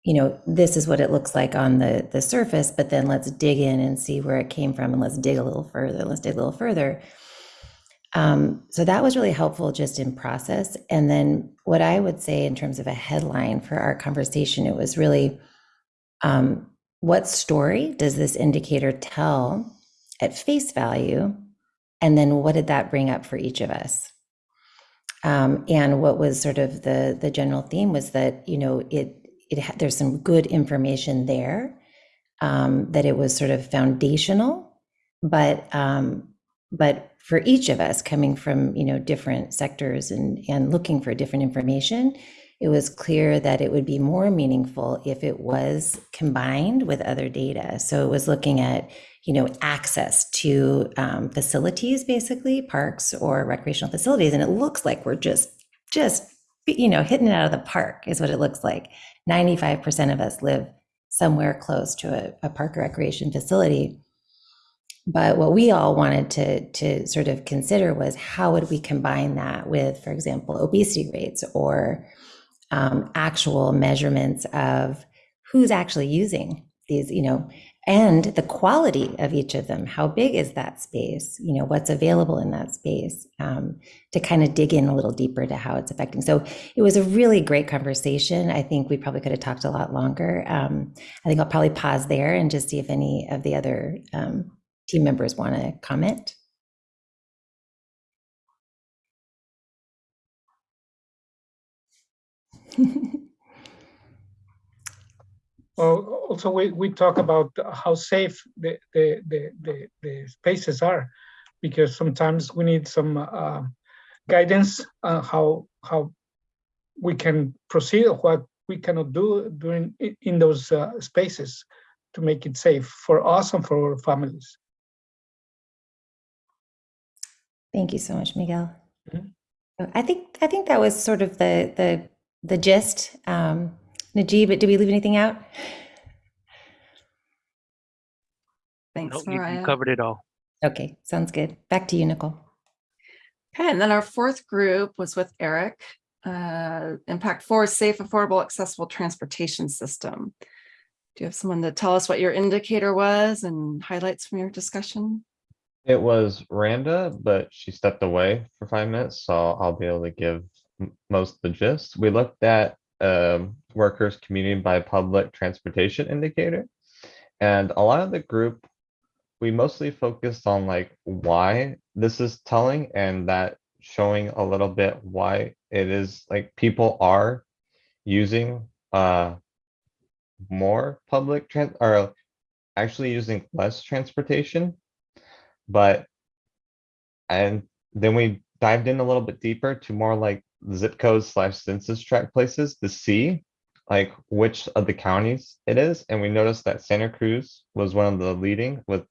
you know, this is what it looks like on the, the surface, but then let's dig in and see where it came from and let's dig a little further, let's dig a little further. Um, so that was really helpful just in process. And then what I would say in terms of a headline for our conversation, it was really um, what story does this indicator tell at face value? And then what did that bring up for each of us? Um, and what was sort of the the general theme was that you know it it there's some good information there um, that it was sort of foundational, but um, but for each of us coming from you know different sectors and and looking for different information, it was clear that it would be more meaningful if it was combined with other data. So it was looking at you know access to um, facilities, basically parks or recreational facilities, and it looks like we're just just you know hitting it out of the park is what it looks like 95% of us live somewhere close to a, a park or recreation facility. But what we all wanted to, to sort of consider was how would we combine that with, for example, obesity rates or um, actual measurements of who's actually using these, you know, and the quality of each of them. How big is that space? You know, what's available in that space um, to kind of dig in a little deeper to how it's affecting. So it was a really great conversation. I think we probably could have talked a lot longer. Um, I think I'll probably pause there and just see if any of the other um, team members want to comment. *laughs*
Well, also we, we talk about how safe the, the, the, the, the spaces are, because sometimes we need some uh, guidance on how, how we can proceed or what we cannot do during, in those uh, spaces to make it safe for us and for our families.
Thank you so much, Miguel.
Mhm.
I think I think that was sort of the the the gist. Um, Najib, did we leave anything out?
Thanks,
Nope, you- you covered it all.
Okay, sounds good. Back to you, Nicole.
Okay, and then our fourth group was with Eric. Uh, Impact Four, Safe, Affordable, Accessible Transportation System. Do you have someone to tell us what your indicator was and highlights from your discussion?
It was Randa, but she stepped away for five minutes, so I'll be able to give most of the gist. We looked at um, workers commuting by public transportation indicator. And a lot of the group, we mostly focused on like why this is telling and that showing a little bit why it is like people are using uh more public trans or actually using less transportation but and then we dived in a little bit deeper to more like zip codes slash census tract places to see like which of the counties it is. And we noticed that santa cruz was one of the leading with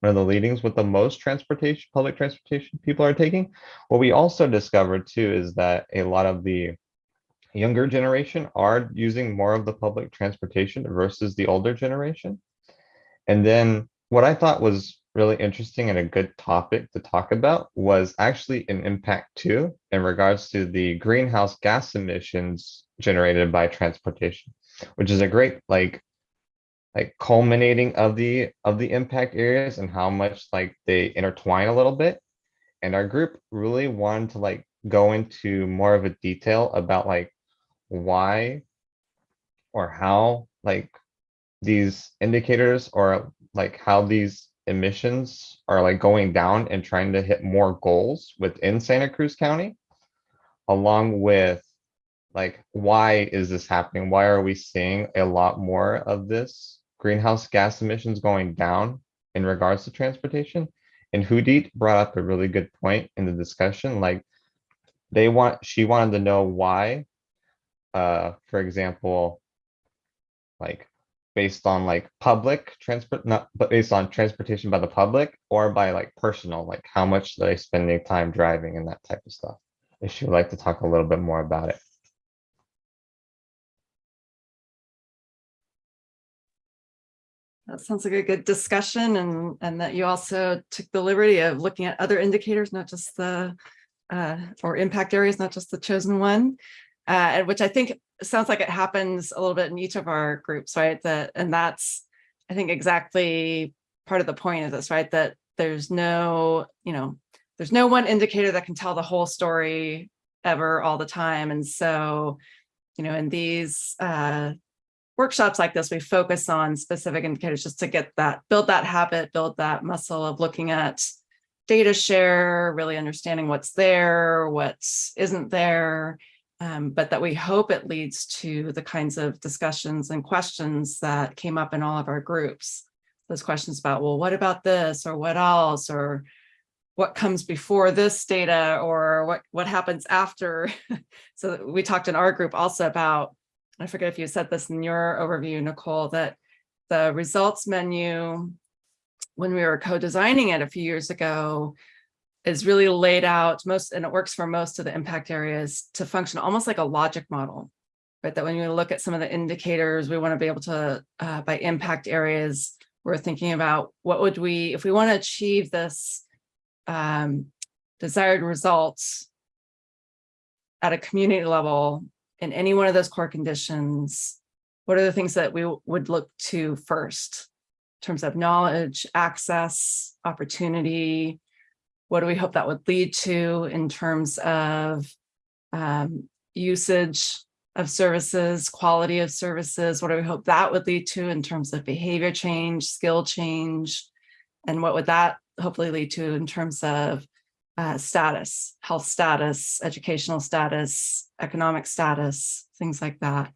one of the leadings with the most transportation public transportation people are taking. What we also discovered too is that a lot of the younger generation are using more of the public transportation versus the older generation. And then what I thought was really interesting and a good topic to talk about was actually an impact too in regards to the greenhouse gas emissions generated by transportation, which is a great like like culminating of the of the impact areas and how much like they intertwine a little bit. And our group really wanted to like go into more of a detail about like why or how like these indicators or like how these emissions are like going down and trying to hit more goals within Santa Cruz County, along with like why is this happening? Why are we seeing a lot more of this greenhouse gas emissions going down in regards to transportation? And Hudit brought up a really good point in the discussion. Like they want, she wanted to know why, uh, for example, like based on like public transport, not, but based on transportation by the public or by like personal, like how much they spending time driving and that type of stuff. If you would like to talk a little bit more about it.
That sounds like a good discussion and, and that you also took the liberty of looking at other indicators, not just the, uh, or impact areas, not just the chosen one. Uh, and which I think sounds like it happens a little bit in each of our groups, right? That, and that's, I think exactly part of the point of this, right? That there's no, you know, there's no one indicator that can tell the whole story ever all the time. And so, you know, in these, uh, workshops like this, we focus on specific indicators just to get that, build that habit, build that muscle of looking at data share, really understanding what's there, what isn't there, um, but that we hope it leads to the kinds of discussions and questions that came up in all of our groups. Those questions about, well, what about this or what else or what comes before this data or what, what happens after. *laughs* so we talked in our group also about I forget if you said this in your overview, Nicole, that the results menu, when we were co-designing it a few years ago, is really laid out most, and it works for most of the impact areas to function almost like a logic model. Right, that when you look at some of the indicators, we want to be able to, uh, by impact areas, we're thinking about what would we, if we want to achieve this um, desired results at a community level, in any one of those core conditions, what are the things that we would look to first? in terms of knowledge, access, opportunity. What do we hope that would lead to in terms of um, usage of services, quality of services? What do we hope that would lead to in terms of behavior change, skill change? And what would that hopefully lead to in terms of uh, status, health status, educational status, economic status, things like that.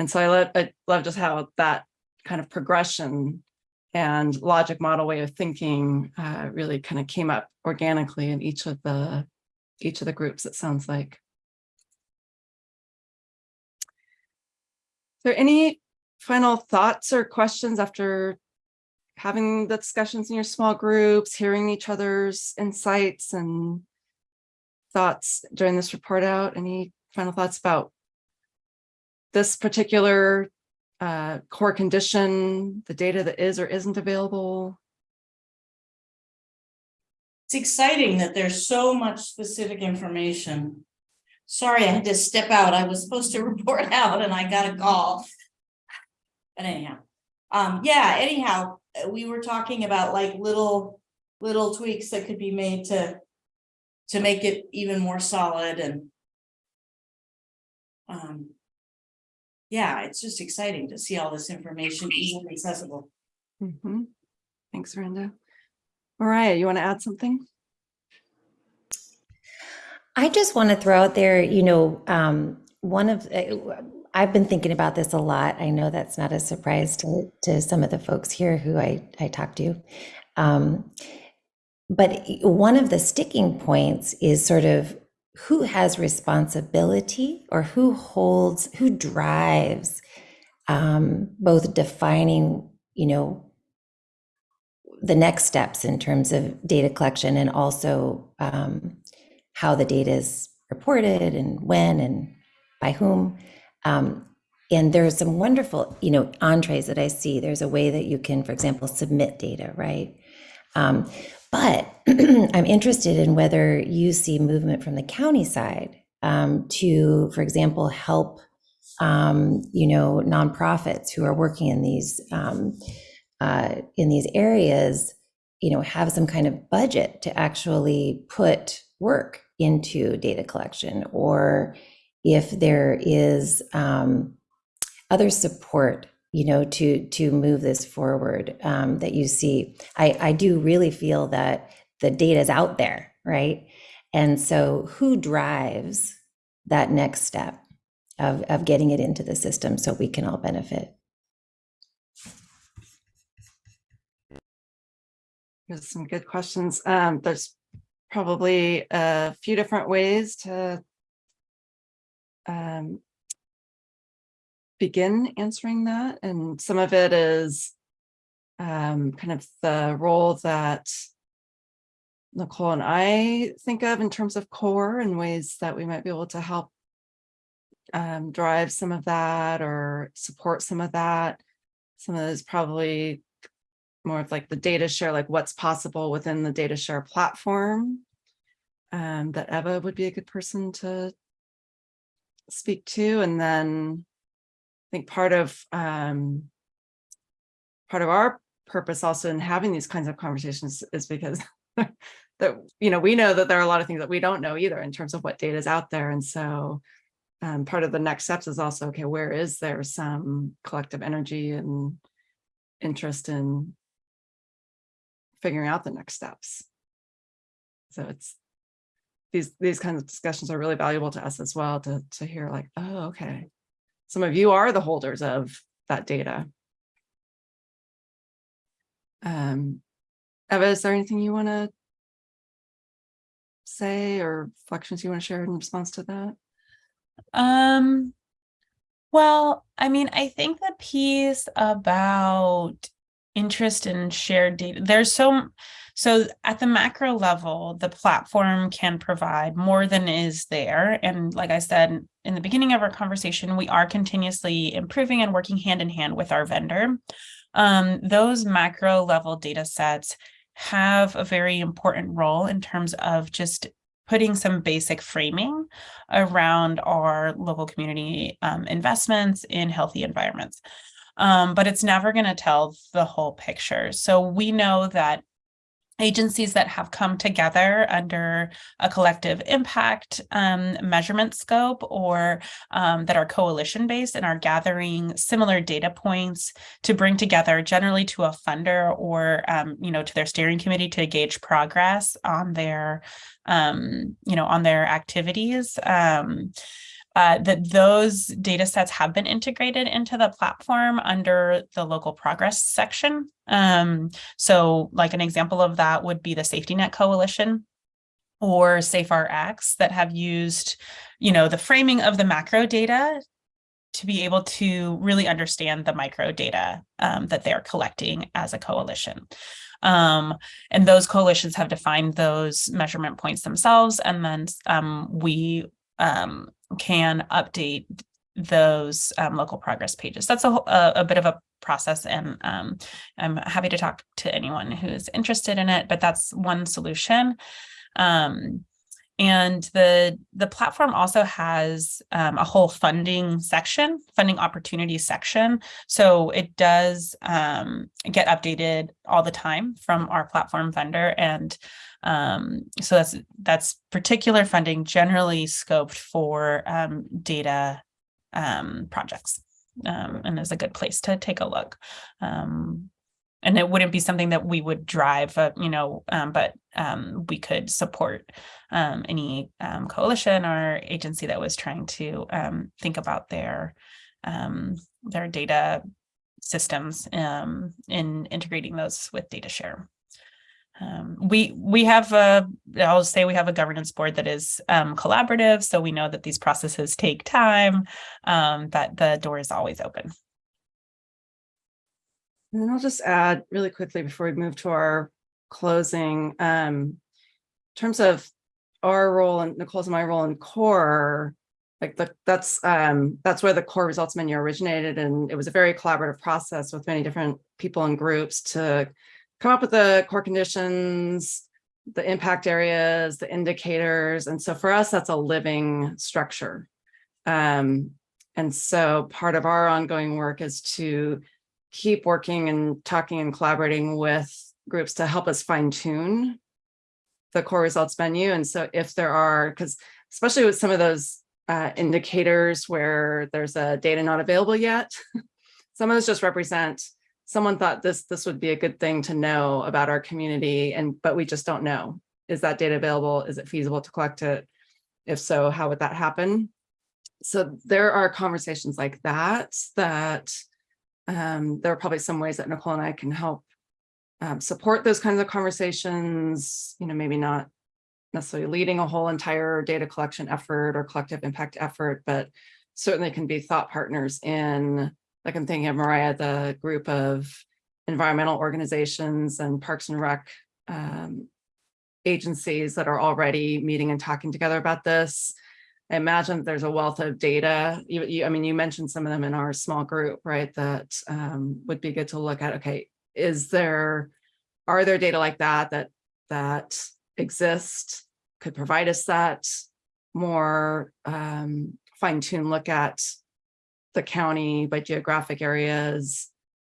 And so I love, I love just how that kind of progression and logic model way of thinking uh, really kind of came up organically in each of the each of the groups, it sounds like. Is there any final thoughts or questions after having the discussions in your small groups, hearing each other's insights and thoughts during this report out? Any final thoughts about this particular uh, core condition, the data that is or isn't available?
It's exciting that there's so much specific information. Sorry, I had to step out. I was supposed to *laughs* report out and I got a call. But anyhow, um, yeah, anyhow, we were talking about like little, little tweaks that could be made to, to make it even more solid and um, yeah, it's just exciting to see all this information easily accessible.
Mhm. Thanks, Randa. Mariah, you want to add something?
I just want to throw out there, you know, um, one of, uh, I've been thinking about this a lot. I know that's not a surprise to, to some of the folks here who I, I talked to. Um, but one of the sticking points is sort of who has responsibility or who holds, who drives um, both defining, you know, the next steps in terms of data collection and also um, how the data is reported and when and by whom. Um, and there's some wonderful, you know, entrees that I see. There's a way that you can, for example, submit data, right? Um, but *clears throat* I'm interested in whether you see movement from the county side um, to, for example, help, um, you know, nonprofits who are working in these um, uh, in these areas, you know, have some kind of budget to actually put work into data collection, or if there is um, other support you know to to move this forward um, that you see. I i do really feel that the data is out there right? And so who drives that next step of of getting it into the system so we can all benefit
There's some good questions. Um, there's probably a few different ways to um, begin answering that. And some of it is um, kind of the role that Nicole and I think of in terms of core and ways that we might be able to help um, drive some of that or support some of that. Some of those probably more of like the data share, like what's possible within the data share platform. Um, that Eva would be a good person to speak to. And then I think part of um, part of our purpose also in having these kinds of conversations is because *laughs* that you know we know that there are a lot of things that we don't know either in terms of what data is out there and so um, part of the next steps is also okay where is there some collective energy and interest in figuring out the next steps. So it's these these kinds of discussions are really valuable to us as well to to hear like oh okay. Some of you are the holders of that data. Um Eva, is there anything you want to say or reflections you want to share in response to that?
Um, well, I mean, I think the piece about interest in shared data, there's so, so at the macro level, the platform can provide more than is there. And like I said, in the beginning of our conversation, we are continuously improving and working hand in hand with our vendor. Um, those macro level data sets have a very important role in terms of just putting some basic framing around our local community um, investments in healthy environments. Um, but it's never going to tell the whole picture. So we know that agencies that have come together under a collective impact um, measurement scope or um, that are coalition based and are gathering similar data points to bring together generally to a funder or um, you know to their steering committee to gauge progress on their um, you know on their activities um, uh, that those data sets have been integrated into the platform under the local progress section. Um, so like an example of that would be the Safety Net Coalition or SafeRx that have used, you know, the framing of the macro data to be able to really understand the micro data um, that they're collecting as a coalition. Um, and those coalitions have defined those measurement points themselves. And then um, we um, can update those um, local progress pages. That's a, a, a, bit of a process and um, I'm happy to talk to anyone who is interested in it, but that's one solution. Um, and the, the platform also has um, a whole funding section, funding opportunities section. So it does um, get updated all the time from our platform vendor. And um, so that's that's particular funding generally scoped for um, data um, projects um, and is a good place to take a look. Um, and it wouldn't be something that we would drive, uh, you know, um, but we could support any coalition or agency that was trying to think about their their data systems in integrating those with data share. Um, we we have a I'll say we have a governance board that is um, collaborative, so we know that these processes take time, um, but the door is always open.
And then I'll just add really quickly before we move to our closing, um, in terms of our role and Nicole's and my role in core, like the, that's um, that's where the core results menu originated, and it was a very collaborative process with many different people and groups to come up with the core conditions, the impact areas, the indicators. And so for us, that's a living structure. Um, and so part of our ongoing work is to keep working and talking and collaborating with groups to help us fine tune the core results menu. And so if there are, because especially with some of those uh, indicators where there's a data not available yet, *laughs* some of those just represent someone thought this this would be a good thing to know about our community and but we just don't know. Is that data available? Is it feasible to collect it? If so how would that happen? So there are conversations like that that um, there are probably some ways that Nicole and I can help um, support those kinds of conversations you know maybe not necessarily leading a whole entire data collection effort or collective impact effort but certainly can be thought partners in like I'm thinking of Mariah, the group of environmental organizations and Parks and Rec um, agencies that are already meeting and talking together about this. I imagine there's a wealth of data. You, you, I mean, you mentioned some of them in our small group, right? That um, would be good to look at. Okay, is there, are there data like that that that exist? Could provide us that more um, fine-tuned look at the county by geographic areas.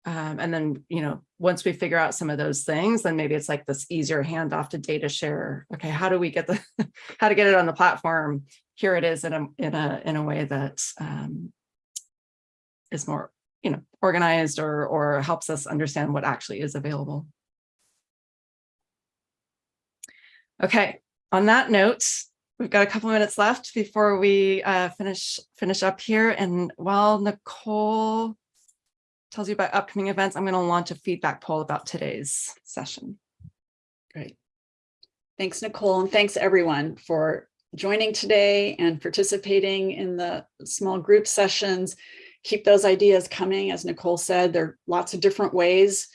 Um, and then, you know, once we figure out some of those things, then maybe it's like this easier handoff to data share. Okay, how do we get the, *laughs* how to get it on the platform? Here it is in a, in a, in a way that um, is more, you know, organized or, or helps us understand what actually is available. Okay, on that note, We've got a couple minutes left before we uh, finish finish up here. And while Nicole tells you about upcoming events, I'm going to launch a feedback poll about today's session.
Great. Thanks, Nicole, and thanks everyone for joining today and participating in the small group sessions. Keep those ideas coming. As Nicole said, there are lots of different ways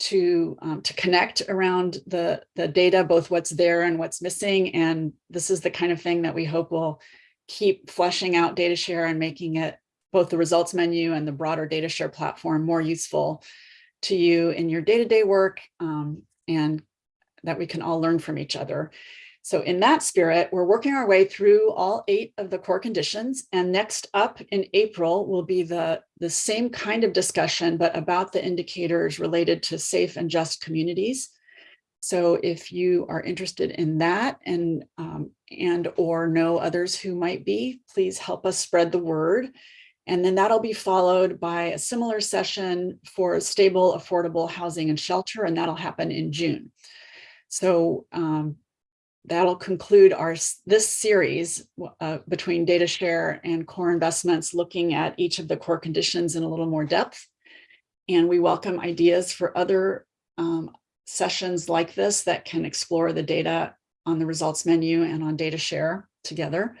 to um, to connect around the the data, both what's there and what's missing. And this is the kind of thing that we hope will keep fleshing out data share and making it both the results menu and the broader data share platform more useful to you in your day-to-day -day work um, and that we can all learn from each other. So in that spirit, we're working our way through all eight of the core conditions. And next up in April will be the, the same kind of discussion, but about the indicators related to safe and just communities. So if you are interested in that and, um, and or know others who might be, please help us spread the word. And then that'll be followed by a similar session for stable, affordable housing and shelter, and that'll happen in June. So um, that'll conclude our this series uh, between data share and core investments, looking at each of the core conditions in a little more depth. And we welcome ideas for other um, sessions like this that can explore the data on the results menu and on data share together.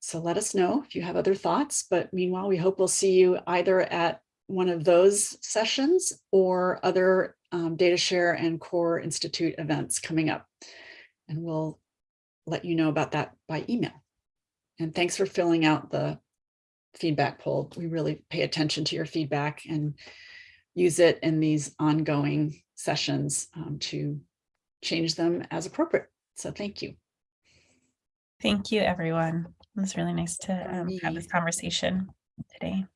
So let us know if you have other thoughts, but meanwhile, we hope we'll see you either at one of those sessions or other um, data share and core institute events coming up. And we'll let you know about that by email. And thanks for filling out the feedback poll. We really pay attention to your feedback and use it in these ongoing sessions um, to change them as appropriate. So thank you.
Thank you, everyone. It was really nice to um, have this conversation today.